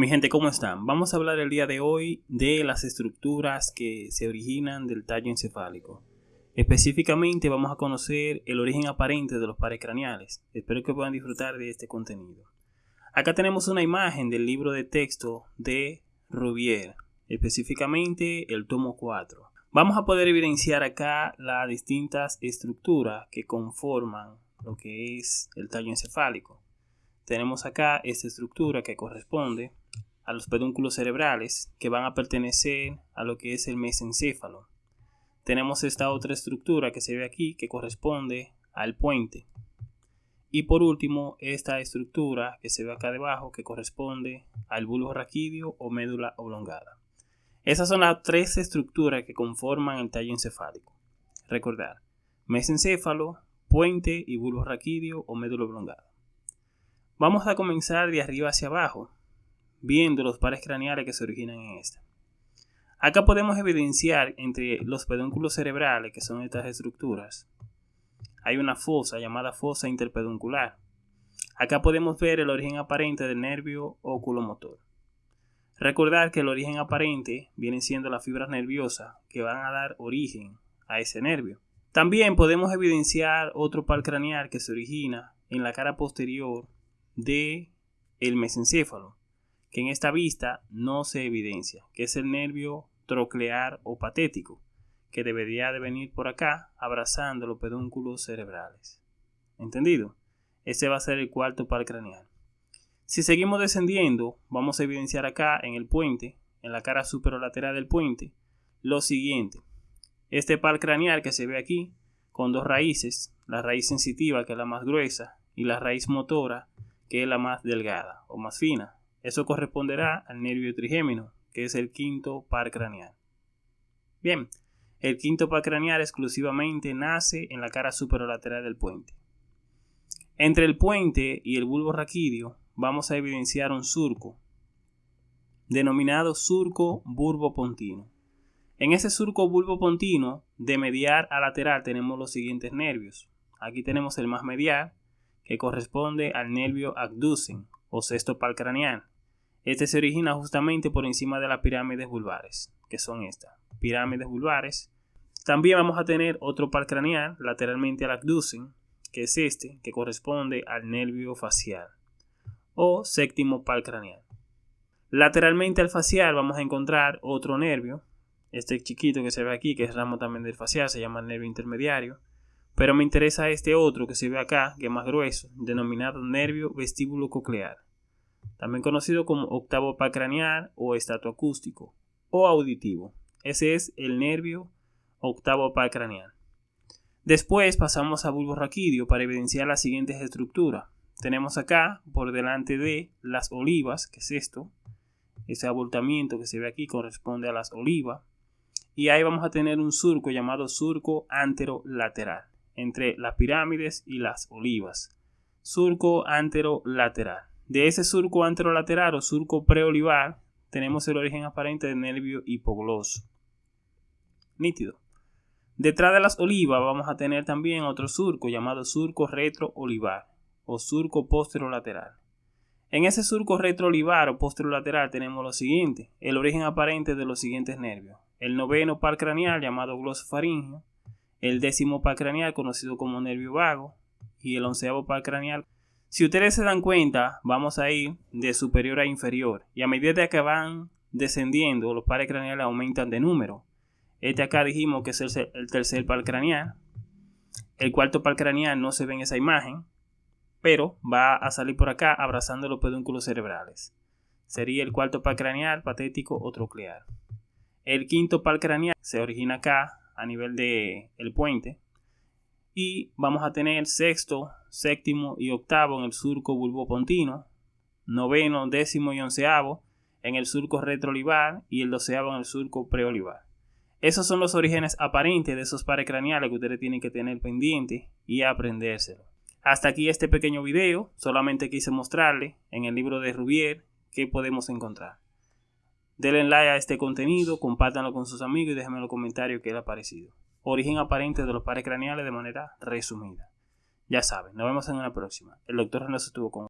Mi gente, ¿cómo están? Vamos a hablar el día de hoy de las estructuras que se originan del tallo encefálico. Específicamente vamos a conocer el origen aparente de los pares craneales. Espero que puedan disfrutar de este contenido. Acá tenemos una imagen del libro de texto de Rubier, específicamente el tomo 4. Vamos a poder evidenciar acá las distintas estructuras que conforman lo que es el tallo encefálico. Tenemos acá esta estructura que corresponde a los pedúnculos cerebrales que van a pertenecer a lo que es el mesencéfalo. Tenemos esta otra estructura que se ve aquí que corresponde al puente. Y por último, esta estructura que se ve acá debajo que corresponde al bulbo raquídeo o médula oblongada. Esas son las tres estructuras que conforman el tallo encefálico. Recordar, mesencéfalo, puente y bulbo raquídeo o médula oblongada. Vamos a comenzar de arriba hacia abajo, viendo los pares craneales que se originan en esta. Acá podemos evidenciar entre los pedúnculos cerebrales, que son estas estructuras, hay una fosa llamada fosa interpeduncular. Acá podemos ver el origen aparente del nervio oculomotor. Recordar que el origen aparente vienen siendo las fibras nerviosas que van a dar origen a ese nervio. También podemos evidenciar otro par craneal que se origina en la cara posterior de el mesencéfalo, que en esta vista no se evidencia, que es el nervio troclear o patético, que debería de venir por acá abrazando los pedúnculos cerebrales. ¿Entendido? Ese va a ser el cuarto par craneal. Si seguimos descendiendo, vamos a evidenciar acá en el puente, en la cara superolateral del puente, lo siguiente. Este par craneal que se ve aquí, con dos raíces, la raíz sensitiva que es la más gruesa y la raíz motora que es la más delgada o más fina. Eso corresponderá al nervio trigémino, que es el quinto par craneal. Bien, el quinto par craneal exclusivamente nace en la cara superolateral del puente. Entre el puente y el bulbo raquídeo vamos a evidenciar un surco, denominado surco bulbo-pontino. En ese surco bulbo-pontino, de medial a lateral, tenemos los siguientes nervios. Aquí tenemos el más medial, que corresponde al nervio abducen o sexto par craneal. Este se origina justamente por encima de las pirámides vulvares, que son estas, pirámides vulvares. También vamos a tener otro par craneal lateralmente al abducen, que es este, que corresponde al nervio facial o séptimo par craneal. Lateralmente al facial vamos a encontrar otro nervio, este chiquito que se ve aquí, que es ramo también del facial, se llama nervio intermediario, pero me interesa este otro que se ve acá, que es más grueso, denominado nervio vestíbulo coclear, también conocido como octavo par craneal o acústico o auditivo. Ese es el nervio octavo par craneal. Después pasamos a bulbo raquídeo para evidenciar las siguientes estructuras tenemos acá por delante de las olivas, que es esto, ese abultamiento que se ve aquí corresponde a las olivas, y ahí vamos a tener un surco llamado surco anterolateral, entre las pirámides y las olivas. Surco anterolateral. De ese surco anterolateral o surco preolivar, tenemos el origen aparente del nervio hipogloso. Nítido. Detrás de las olivas vamos a tener también otro surco llamado surco retroolivar o surco posterolateral. En ese surco retroolivar o posterolateral tenemos lo siguiente, el origen aparente de los siguientes nervios. El noveno par craneal llamado glosofaringeo, el décimo par craneal conocido como nervio vago y el onceavo par craneal. Si ustedes se dan cuenta, vamos a ir de superior a inferior y a medida que van descendiendo, los pares craneales aumentan de número. Este acá dijimos que es el, tercer par craneal. El cuarto par craneal no se ve en esa imagen, pero va a salir por acá abrazando los pedúnculos cerebrales. Sería el cuarto par craneal, patético o troclear. El quinto par craneal se origina acá a nivel del el puente. Y vamos a tener sexto, séptimo y octavo en el surco bulbopontino, noveno, décimo y onceavo en el surco retroolivar y el doceavo en el surco preolivar. Esos son los orígenes aparentes de esos pares craneales que ustedes tienen que tener pendiente y aprendérselo. Hasta aquí este pequeño video, solamente quise mostrarle en el libro de Rubier qué podemos encontrar. Denle like a este contenido, compártanlo con sus amigos y déjenme en los comentarios qué les ha parecido. Origen aparente de los pares craneales de manera resumida. Ya saben, nos vemos en una próxima. El doctor Renato estuvo con